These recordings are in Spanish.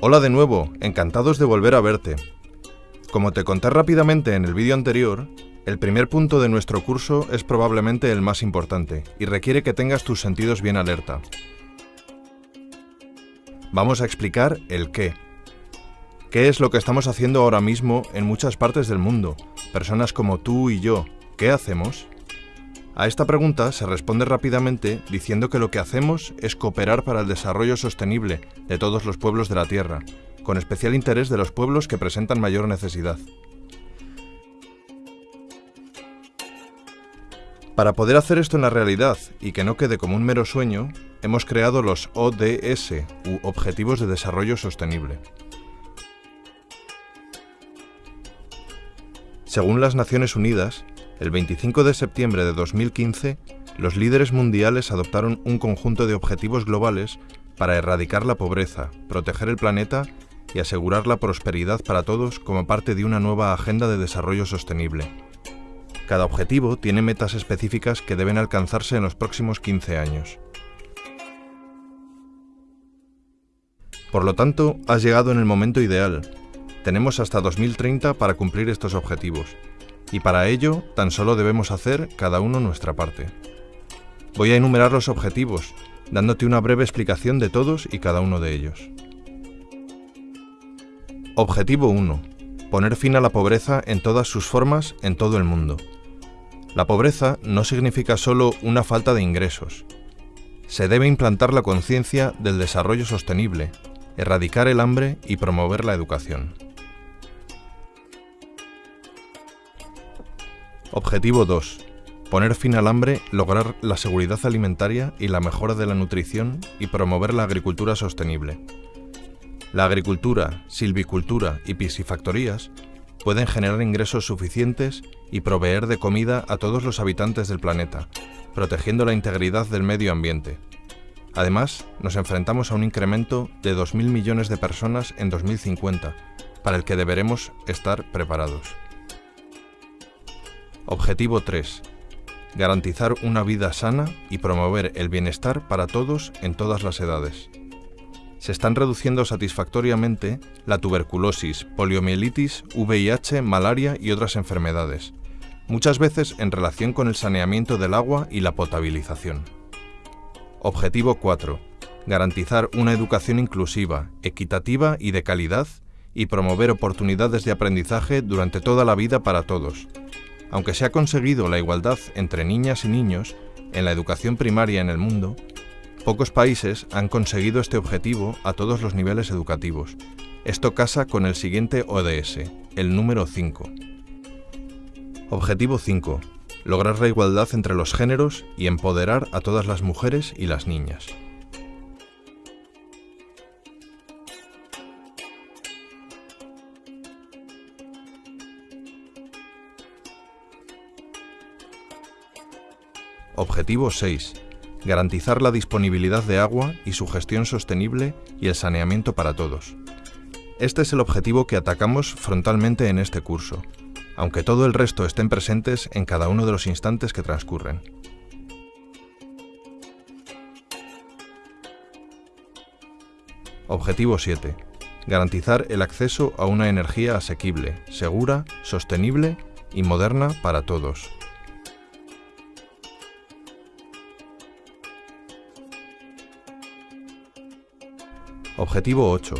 Hola de nuevo, encantados de volver a verte. Como te conté rápidamente en el vídeo anterior, el primer punto de nuestro curso es probablemente el más importante y requiere que tengas tus sentidos bien alerta. Vamos a explicar el qué. ¿Qué es lo que estamos haciendo ahora mismo en muchas partes del mundo? Personas como tú y yo, ¿qué hacemos? A esta pregunta se responde rápidamente diciendo que lo que hacemos es cooperar para el desarrollo sostenible de todos los pueblos de la Tierra, con especial interés de los pueblos que presentan mayor necesidad. Para poder hacer esto en la realidad y que no quede como un mero sueño, hemos creado los ODS, u Objetivos de Desarrollo Sostenible. Según las Naciones Unidas, el 25 de septiembre de 2015, los líderes mundiales adoptaron un conjunto de objetivos globales para erradicar la pobreza, proteger el planeta y asegurar la prosperidad para todos como parte de una nueva agenda de desarrollo sostenible. Cada objetivo tiene metas específicas que deben alcanzarse en los próximos 15 años. Por lo tanto, has llegado en el momento ideal. Tenemos hasta 2030 para cumplir estos objetivos y para ello tan solo debemos hacer cada uno nuestra parte. Voy a enumerar los objetivos, dándote una breve explicación de todos y cada uno de ellos. Objetivo 1. Poner fin a la pobreza en todas sus formas en todo el mundo. La pobreza no significa solo una falta de ingresos. Se debe implantar la conciencia del desarrollo sostenible, erradicar el hambre y promover la educación. Objetivo 2. Poner fin al hambre, lograr la seguridad alimentaria y la mejora de la nutrición y promover la agricultura sostenible. La agricultura, silvicultura y piscifactorías pueden generar ingresos suficientes y proveer de comida a todos los habitantes del planeta, protegiendo la integridad del medio ambiente. Además, nos enfrentamos a un incremento de 2.000 millones de personas en 2050, para el que deberemos estar preparados. Objetivo 3. Garantizar una vida sana y promover el bienestar para todos en todas las edades. Se están reduciendo satisfactoriamente la tuberculosis, poliomielitis, VIH, malaria y otras enfermedades, muchas veces en relación con el saneamiento del agua y la potabilización. Objetivo 4. Garantizar una educación inclusiva, equitativa y de calidad y promover oportunidades de aprendizaje durante toda la vida para todos, aunque se ha conseguido la igualdad entre niñas y niños en la educación primaria en el mundo, pocos países han conseguido este objetivo a todos los niveles educativos. Esto casa con el siguiente ODS, el número 5. Objetivo 5. Lograr la igualdad entre los géneros y empoderar a todas las mujeres y las niñas. Objetivo 6. Garantizar la disponibilidad de agua y su gestión sostenible y el saneamiento para todos. Este es el objetivo que atacamos frontalmente en este curso, aunque todo el resto estén presentes en cada uno de los instantes que transcurren. Objetivo 7. Garantizar el acceso a una energía asequible, segura, sostenible y moderna para todos. Objetivo 8.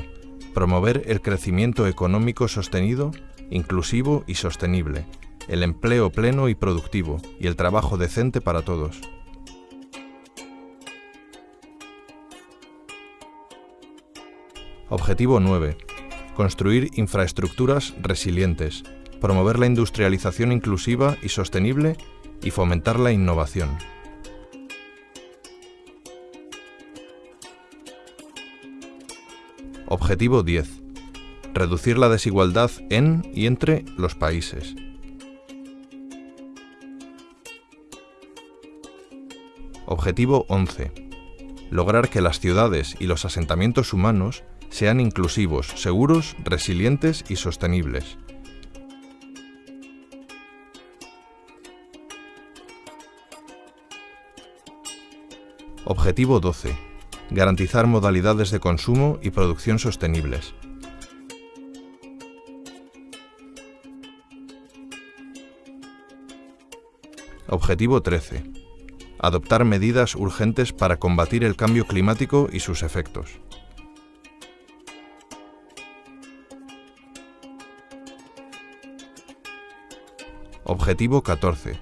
Promover el crecimiento económico sostenido, inclusivo y sostenible, el empleo pleno y productivo y el trabajo decente para todos. Objetivo 9. Construir infraestructuras resilientes, promover la industrialización inclusiva y sostenible y fomentar la innovación. Objetivo 10. Reducir la desigualdad en y entre los países. Objetivo 11. lograr que las ciudades y los asentamientos humanos sean inclusivos, seguros, resilientes y sostenibles. Objetivo 12. Garantizar modalidades de consumo y producción sostenibles. Objetivo 13. Adoptar medidas urgentes para combatir el cambio climático y sus efectos. Objetivo 14.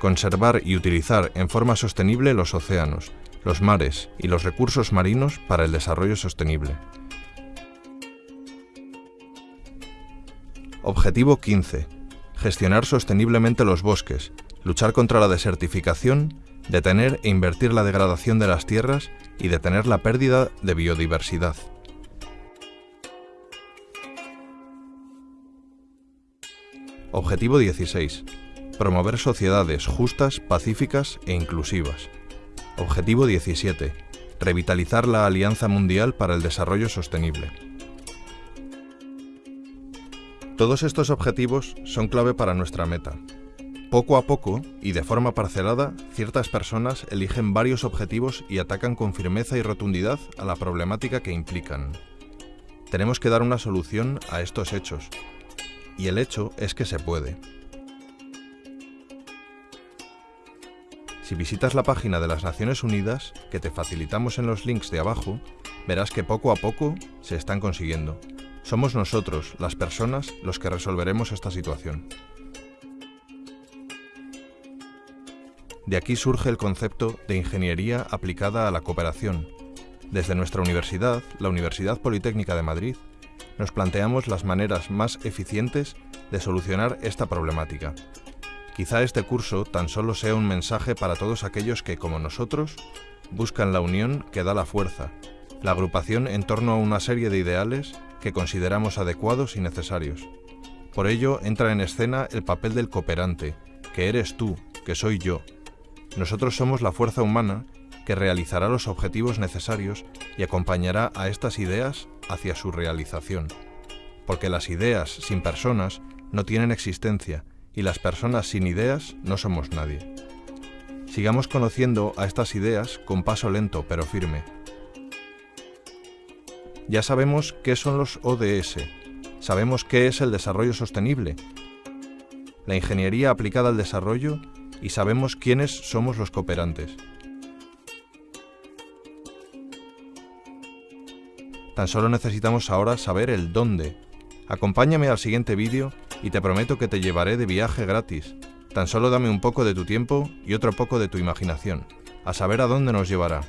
Conservar y utilizar en forma sostenible los océanos, los mares y los recursos marinos para el desarrollo sostenible. Objetivo 15. Gestionar sosteniblemente los bosques, luchar contra la desertificación, detener e invertir la degradación de las tierras y detener la pérdida de biodiversidad. Objetivo 16. Promover sociedades justas, pacíficas e inclusivas. Objetivo 17. Revitalizar la Alianza Mundial para el Desarrollo Sostenible. Todos estos objetivos son clave para nuestra meta, poco a poco, y de forma parcelada, ciertas personas eligen varios objetivos y atacan con firmeza y rotundidad a la problemática que implican. Tenemos que dar una solución a estos hechos, y el hecho es que se puede. Si visitas la página de las Naciones Unidas, que te facilitamos en los links de abajo, verás que poco a poco se están consiguiendo. Somos nosotros, las personas, los que resolveremos esta situación. De aquí surge el concepto de ingeniería aplicada a la cooperación. Desde nuestra universidad, la Universidad Politécnica de Madrid, nos planteamos las maneras más eficientes de solucionar esta problemática. Quizá este curso tan solo sea un mensaje para todos aquellos que, como nosotros, buscan la unión que da la fuerza, la agrupación en torno a una serie de ideales que consideramos adecuados y necesarios. Por ello entra en escena el papel del cooperante, que eres tú, que soy yo, nosotros somos la fuerza humana que realizará los objetivos necesarios y acompañará a estas ideas hacia su realización. Porque las ideas sin personas no tienen existencia y las personas sin ideas no somos nadie. Sigamos conociendo a estas ideas con paso lento pero firme. Ya sabemos qué son los ODS, sabemos qué es el desarrollo sostenible. La ingeniería aplicada al desarrollo y sabemos quiénes somos los cooperantes. Tan solo necesitamos ahora saber el dónde. Acompáñame al siguiente vídeo y te prometo que te llevaré de viaje gratis. Tan solo dame un poco de tu tiempo y otro poco de tu imaginación, a saber a dónde nos llevará.